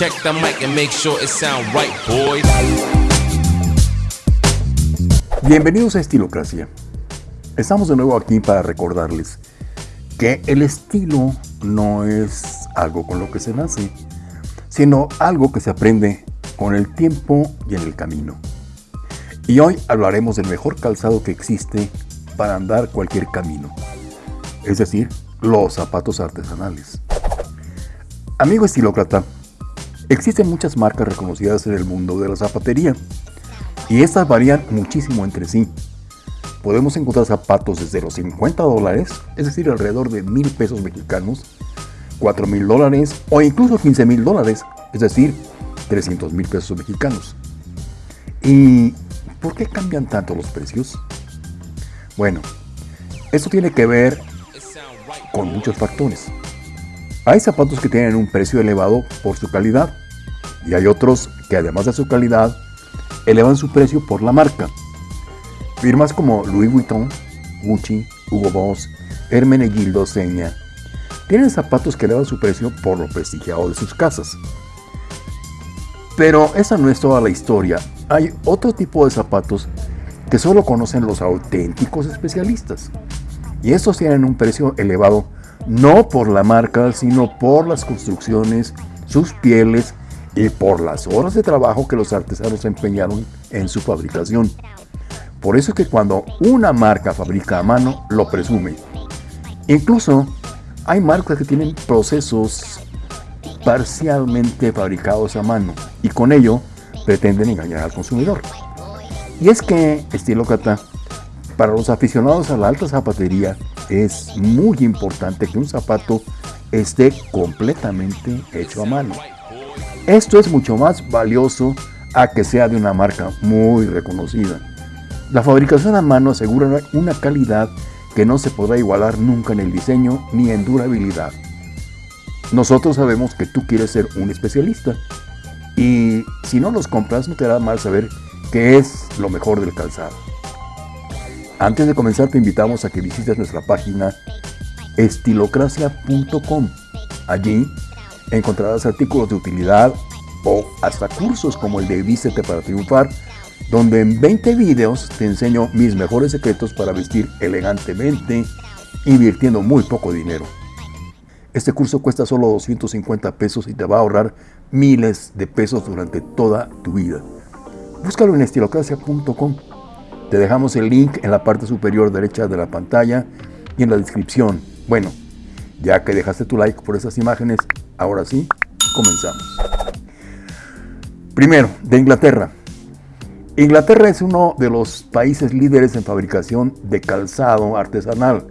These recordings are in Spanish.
Check the mic and make sure it sound right, boys. Bienvenidos a Estilocracia. Estamos de nuevo aquí para recordarles que el estilo no es algo con lo que se nace, sino algo que se aprende con el tiempo y en el camino. Y hoy hablaremos del mejor calzado que existe para andar cualquier camino, es decir, los zapatos artesanales. Amigo estilócrata, existen muchas marcas reconocidas en el mundo de la zapatería y estas varían muchísimo entre sí. Podemos encontrar zapatos desde los 50 dólares, es decir, alrededor de mil pesos mexicanos, 4 mil dólares o incluso 15 mil dólares, es decir, 300 mil pesos mexicanos. ¿Y por qué cambian tanto los precios? Bueno, esto tiene que ver con muchos factores. Hay zapatos que tienen un precio elevado por su calidad y hay otros que además de su calidad elevan su precio por la marca. Firmas como Louis Vuitton, Gucci, Hugo Boss, Hermenegildo Seña tienen zapatos que elevan su precio por lo prestigiado de sus casas. Pero esa no es toda la historia. Hay otro tipo de zapatos que solo conocen los auténticos especialistas. Y estos tienen un precio elevado no por la marca, sino por las construcciones, sus pieles y por las horas de trabajo que los artesanos empeñaron en su fabricación. Por eso es que cuando una marca fabrica a mano, lo presume. Incluso hay marcas que tienen procesos parcialmente fabricados a mano y con ello pretenden engañar al consumidor. Y es que, estilo Cata, para los aficionados a la alta zapatería, es muy importante que un zapato esté completamente hecho a mano. Esto es mucho más valioso a que sea de una marca muy reconocida. La fabricación a mano asegura una calidad que no se podrá igualar nunca en el diseño ni en durabilidad. Nosotros sabemos que tú quieres ser un especialista y si no los compras no te hará mal saber qué es lo mejor del calzado. Antes de comenzar te invitamos a que visites nuestra página estilocracia.com. Allí encontrarás artículos de utilidad o hasta cursos como el de Vístete para triunfar, donde en 20 videos te enseño mis mejores secretos para vestir elegantemente, invirtiendo muy poco dinero. Este curso cuesta solo 250 pesos y te va a ahorrar miles de pesos durante toda tu vida. Búscalo en estilocracia.com. Te dejamos el link en la parte superior derecha de la pantalla y en la descripción. Bueno, ya que dejaste tu like por esas imágenes, ahora sí, comenzamos. Primero, de Inglaterra. Inglaterra es uno de los países líderes en fabricación de calzado artesanal,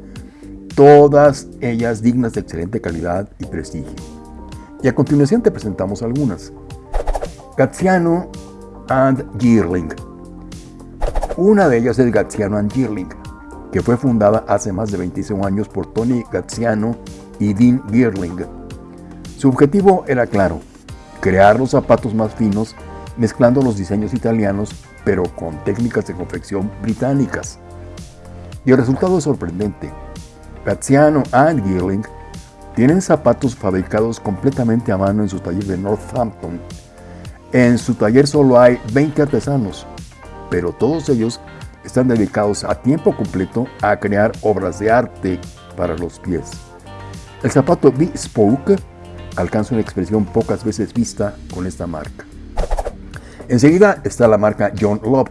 todas ellas dignas de excelente calidad y prestigio. Y a continuación te presentamos algunas. Gaziano and Girling una de ellas es Gaziano and Girling, que fue fundada hace más de 25 años por Tony Gaziano y Dean Girling. Su objetivo era claro, crear los zapatos más finos mezclando los diseños italianos pero con técnicas de confección británicas. Y el resultado es sorprendente. Gaziano and Girling tienen zapatos fabricados completamente a mano en su taller de Northampton. En su taller solo hay 20 artesanos, pero todos ellos están dedicados a tiempo completo a crear obras de arte para los pies. El zapato Bespoke alcanza una expresión pocas veces vista con esta marca. Enseguida está la marca John Love.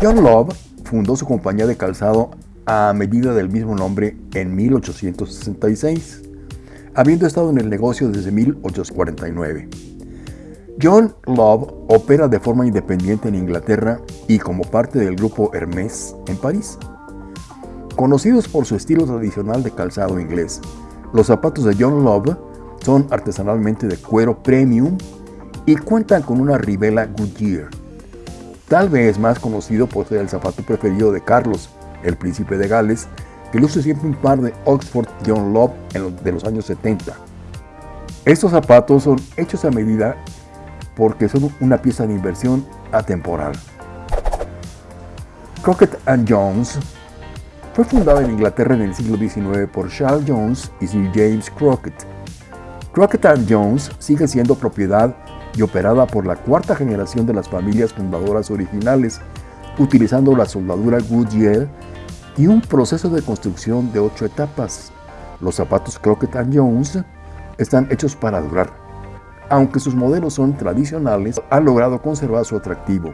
John Love fundó su compañía de calzado a medida del mismo nombre en 1866, habiendo estado en el negocio desde 1849. John Love opera de forma independiente en Inglaterra y como parte del grupo Hermès en París. Conocidos por su estilo tradicional de calzado inglés, los zapatos de John Love son artesanalmente de cuero premium y cuentan con una ribela Goodyear. Tal vez más conocido por ser el zapato preferido de Carlos, el príncipe de Gales, que luce siempre un par de Oxford John Love de los años 70. Estos zapatos son hechos a medida porque son una pieza de inversión atemporal. Crockett Jones fue fundada en Inglaterra en el siglo XIX por Charles Jones y Sir James Crockett. Crockett Jones sigue siendo propiedad y operada por la cuarta generación de las familias fundadoras originales, utilizando la soldadura Goodyear y un proceso de construcción de ocho etapas. Los zapatos Crockett Jones están hechos para durar. Aunque sus modelos son tradicionales, han logrado conservar su atractivo.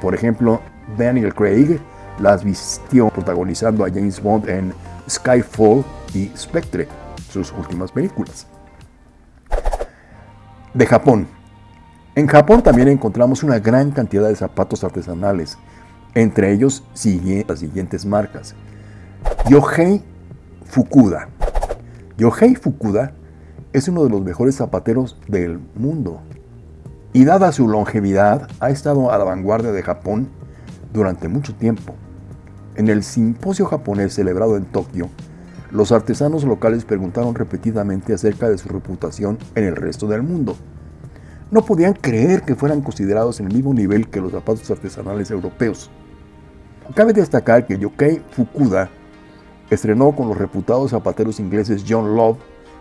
Por ejemplo, Daniel Craig las vistió protagonizando a James Bond en Skyfall y Spectre, sus últimas películas. De Japón. En Japón también encontramos una gran cantidad de zapatos artesanales, entre ellos las siguientes marcas. Yohei Fukuda. Yohei Fukuda es uno de los mejores zapateros del mundo y dada su longevidad ha estado a la vanguardia de Japón durante mucho tiempo. En el simposio japonés celebrado en Tokio, los artesanos locales preguntaron repetidamente acerca de su reputación en el resto del mundo. No podían creer que fueran considerados en el mismo nivel que los zapatos artesanales europeos. Cabe destacar que Yokei Fukuda estrenó con los reputados zapateros ingleses John Love,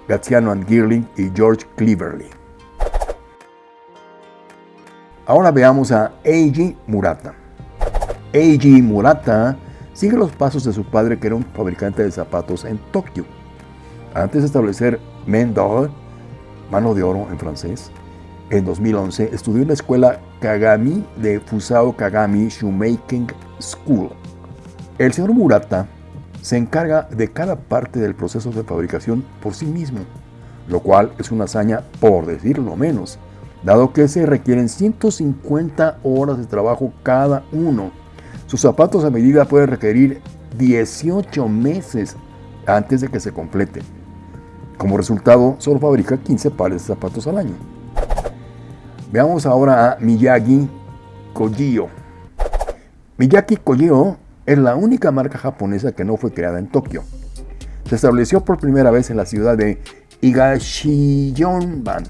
Graziano and Girling y George Cleverley. Ahora veamos a Eiji Murata. Eiji Murata sigue los pasos de su padre que era un fabricante de zapatos en Tokio. Antes de establecer Mendel, mano de oro en francés, en 2011 estudió en la escuela Kagami de Fusao Kagami Shoemaking School. El señor Murata se encarga de cada parte del proceso de fabricación por sí mismo, lo cual es una hazaña por decirlo menos, dado que se requieren 150 horas de trabajo cada uno. Sus zapatos a medida pueden requerir 18 meses antes de que se completen. Como resultado, solo fabrica 15 pares de zapatos al año. Veamos ahora a Miyagi Kojio. Miyagi Kojio es la única marca japonesa que no fue creada en Tokio. Se estableció por primera vez en la ciudad de Higashiyonban,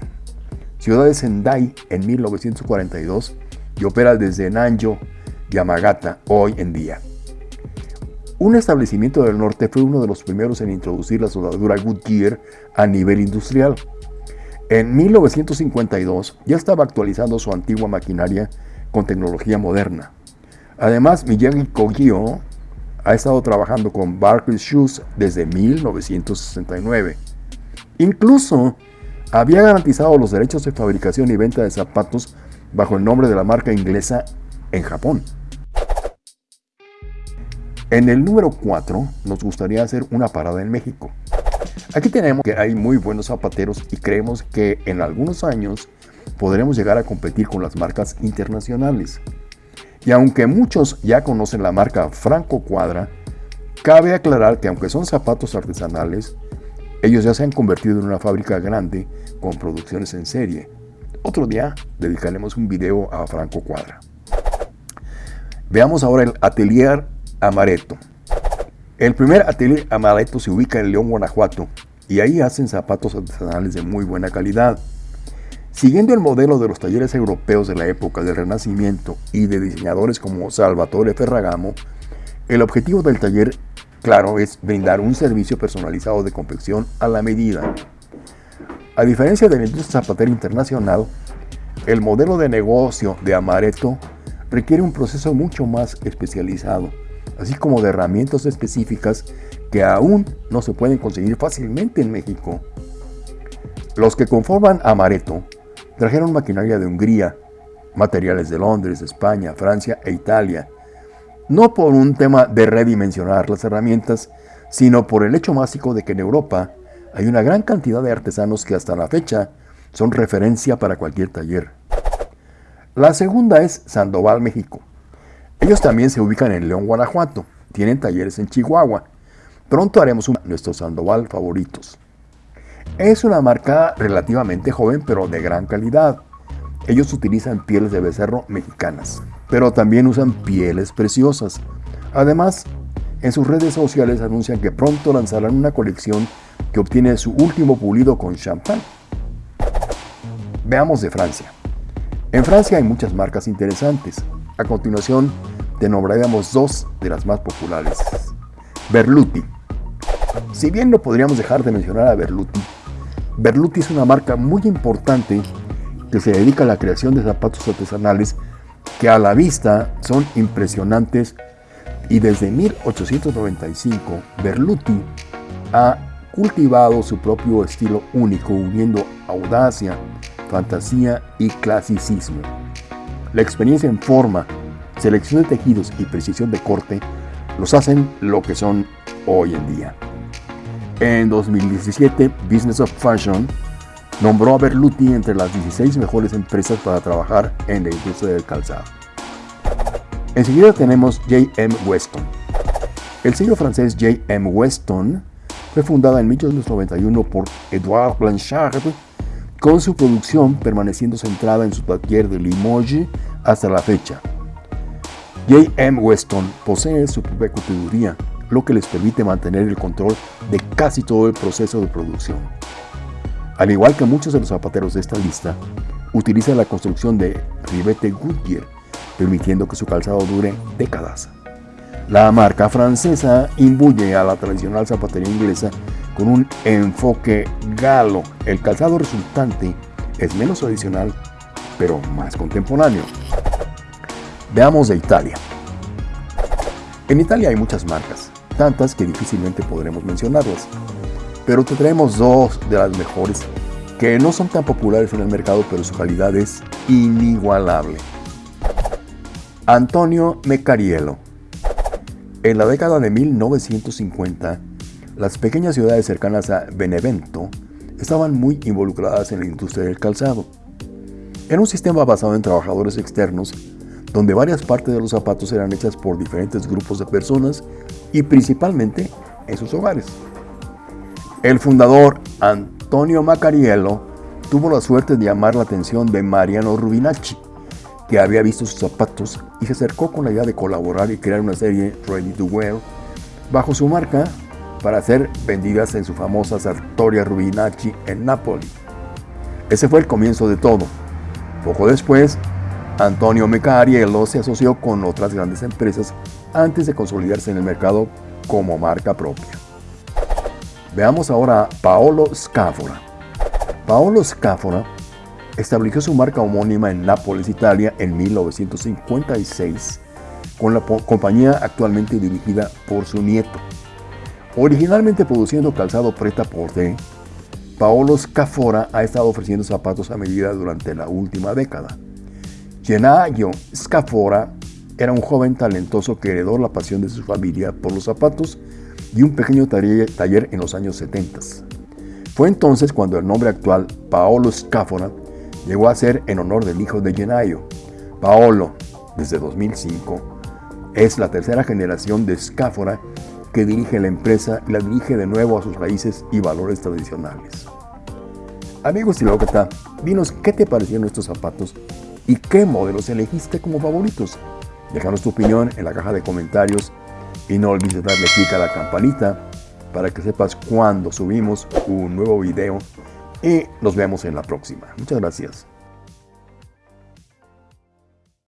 ciudad de Sendai, en 1942 y opera desde Nanjo, Yamagata, hoy en día. Un establecimiento del norte fue uno de los primeros en introducir la soldadura Goodyear a nivel industrial. En 1952 ya estaba actualizando su antigua maquinaria con tecnología moderna. Además, Miyagi Kogyo ha estado trabajando con Barclays Shoes desde 1969. Incluso había garantizado los derechos de fabricación y venta de zapatos bajo el nombre de la marca inglesa en Japón. En el número 4 nos gustaría hacer una parada en México. Aquí tenemos que hay muy buenos zapateros y creemos que en algunos años podremos llegar a competir con las marcas internacionales. Y aunque muchos ya conocen la marca Franco Cuadra, cabe aclarar que aunque son zapatos artesanales, ellos ya se han convertido en una fábrica grande con producciones en serie. Otro día dedicaremos un video a Franco Cuadra. Veamos ahora el Atelier Amaretto. El primer Atelier Amaretto se ubica en León, Guanajuato, y ahí hacen zapatos artesanales de muy buena calidad. Siguiendo el modelo de los talleres europeos de la época del Renacimiento y de diseñadores como Salvatore Ferragamo, el objetivo del taller, claro, es brindar un servicio personalizado de confección a la medida. A diferencia de la industria zapatera internacional, el modelo de negocio de Amaretto requiere un proceso mucho más especializado, así como de herramientas específicas que aún no se pueden conseguir fácilmente en México. Los que conforman Amaretto Trajeron maquinaria de Hungría, materiales de Londres, España, Francia e Italia. No por un tema de redimensionar las herramientas, sino por el hecho básico de que en Europa hay una gran cantidad de artesanos que hasta la fecha son referencia para cualquier taller. La segunda es Sandoval, México. Ellos también se ubican en León, Guanajuato. Tienen talleres en Chihuahua. Pronto haremos un nuestros Sandoval favoritos. Es una marca relativamente joven pero de gran calidad. Ellos utilizan pieles de becerro mexicanas, pero también usan pieles preciosas. Además, en sus redes sociales anuncian que pronto lanzarán una colección que obtiene su último pulido con champán. Veamos de Francia. En Francia hay muchas marcas interesantes. A continuación, te nombraremos dos de las más populares. Berluti. Si bien no podríamos dejar de mencionar a Berluti, Berluti es una marca muy importante que se dedica a la creación de zapatos artesanales que a la vista son impresionantes y desde 1895 Berluti ha cultivado su propio estilo único uniendo audacia, fantasía y clasicismo. La experiencia en forma, selección de tejidos y precisión de corte los hacen lo que son hoy en día. En 2017, Business of Fashion nombró a Berluti entre las 16 mejores empresas para trabajar en la industria del calzado. Enseguida tenemos J.M. Weston. El sello francés J.M. Weston fue fundada en 1891 por Edouard Blanchard, con su producción permaneciendo centrada en su taller de Limoges hasta la fecha. J.M. Weston posee su propia coteduría, lo que les permite mantener el control de casi todo el proceso de producción. Al igual que muchos de los zapateros de esta lista, utiliza la construcción de ribete Goodyear, permitiendo que su calzado dure décadas. La marca francesa imbuye a la tradicional zapatería inglesa con un enfoque galo. El calzado resultante es menos tradicional, pero más contemporáneo. Veamos de Italia. En Italia hay muchas marcas, tantas que difícilmente podremos mencionarlas, pero te traemos dos de las mejores que no son tan populares en el mercado, pero su calidad es inigualable. Antonio Mecariello. En la década de 1950, las pequeñas ciudades cercanas a Benevento estaban muy involucradas en la industria del calzado. Era un sistema basado en trabajadores externos, donde varias partes de los zapatos eran hechas por diferentes grupos de personas y principalmente en sus hogares. El fundador Antonio Macariello tuvo la suerte de llamar la atención de Mariano Rubinacci, que había visto sus zapatos y se acercó con la idea de colaborar y crear una serie Ready to Wear bajo su marca para ser vendidas en su famosa Sartoria Rubinacci en Nápoles. Ese fue el comienzo de todo. Poco después, Antonio Mecariello se asoció con otras grandes empresas antes de consolidarse en el mercado como marca propia. Veamos ahora a Paolo Scafora. Paolo Scafora estableció su marca homónima en Nápoles, Italia, en 1956, con la compañía actualmente dirigida por su nieto. Originalmente produciendo calzado preta porter, Paolo Scafora ha estado ofreciendo zapatos a medida durante la última década. Gennaro Scafora era un joven talentoso que heredó la pasión de su familia por los zapatos y un pequeño taller en los años 70. Fue entonces cuando el nombre actual, Paolo Scafora, llegó a ser en honor del hijo de Genaio. Paolo, desde 2005, es la tercera generación de Scafora que dirige la empresa y la dirige de nuevo a sus raíces y valores tradicionales. Y está, dinos qué te parecieron estos zapatos y qué modelos elegiste como favoritos. Déjanos tu opinión en la caja de comentarios y no olvides darle clic a la campanita para que sepas cuando subimos un nuevo video y nos vemos en la próxima. Muchas gracias.